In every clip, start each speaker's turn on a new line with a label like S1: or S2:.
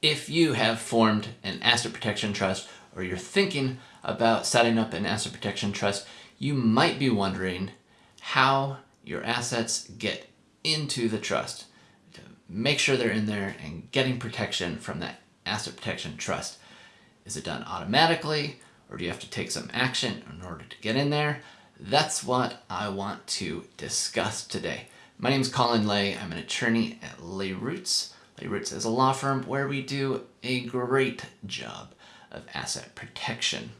S1: If you have formed an asset protection trust or you're thinking about setting up an asset protection trust, you might be wondering how your assets get into the trust. To make sure they're in there and getting protection from that asset protection trust. Is it done automatically or do you have to take some action in order to get in there? That's what I want to discuss today. My name is Colin Lay. I'm an attorney at Lay Roots. Roots is a law firm where we do a great job of asset protection.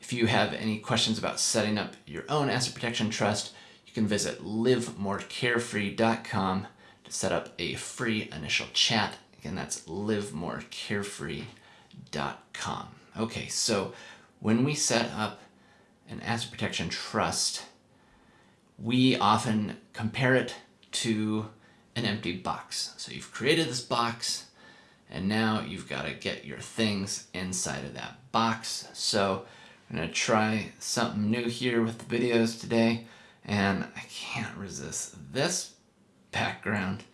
S1: If you have any questions about setting up your own asset protection trust, you can visit livemorecarefree.com to set up a free initial chat. Again, that's livemorecarefree.com. Okay, so when we set up an asset protection trust, we often compare it to an empty box. So you've created this box and now you've got to get your things inside of that box. So I'm going to try something new here with the videos today and I can't resist this background.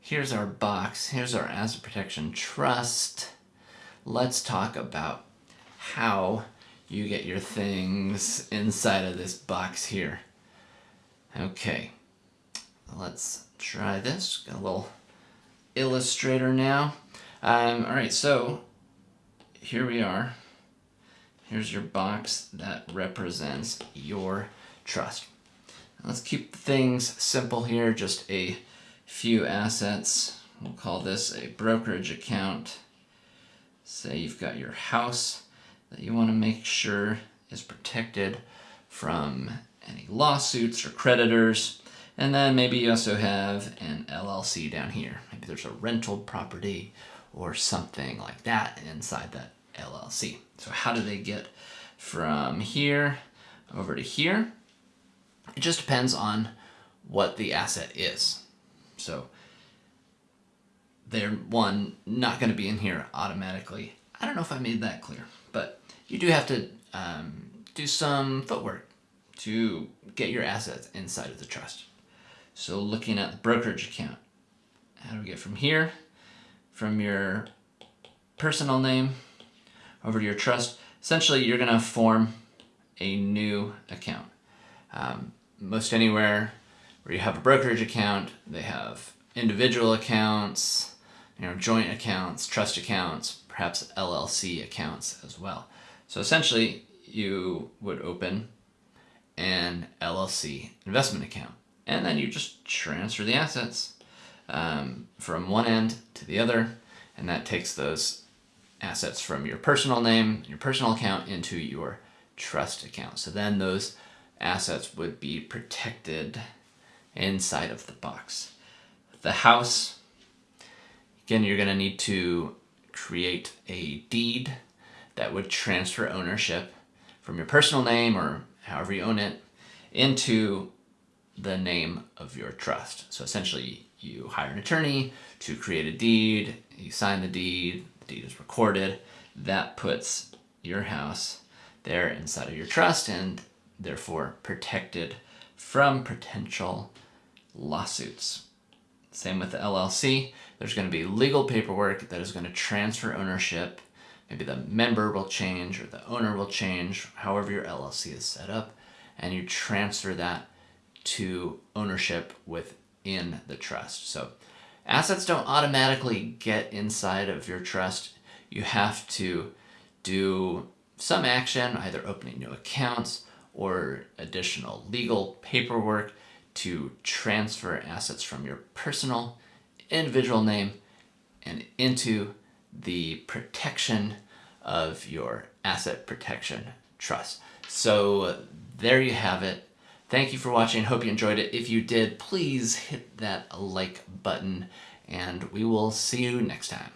S1: Here's our box. Here's our asset protection trust. Let's talk about how you get your things inside of this box here. Okay, let's try this. Got a little illustrator now. Um, all right, so here we are. Here's your box that represents your trust. Let's keep things simple here, just a few assets. We'll call this a brokerage account. Say you've got your house that you want to make sure is protected from any lawsuits or creditors. And then maybe you also have an LLC down here. Maybe there's a rental property or something like that inside that LLC. So how do they get from here over to here? It just depends on what the asset is. So they're, one, not going to be in here automatically. I don't know if I made that clear, but you do have to um, do some footwork to get your assets inside of the trust. So looking at the brokerage account, how do we get from here, from your personal name over to your trust? Essentially, you're going to form a new account. Um, most anywhere where you have a brokerage account, they have individual accounts, you know, joint accounts, trust accounts, perhaps LLC accounts as well. So essentially, you would open an LLC investment account. And then you just transfer the assets um, from one end to the other, and that takes those assets from your personal name, your personal account, into your trust account. So then those assets would be protected inside of the box. The house, again, you're going to need to create a deed that would transfer ownership from your personal name or however you own it, into the name of your trust. So essentially you hire an attorney to create a deed, you sign the deed, the deed is recorded, that puts your house there inside of your trust and therefore protected from potential lawsuits. Same with the LLC. There's going to be legal paperwork that is going to transfer ownership maybe the member will change or the owner will change, however your LLC is set up, and you transfer that to ownership within the trust. So assets don't automatically get inside of your trust. You have to do some action, either opening new accounts or additional legal paperwork to transfer assets from your personal individual name and into the protection of your asset protection trust. So there you have it. Thank you for watching. Hope you enjoyed it. If you did, please hit that like button and we will see you next time.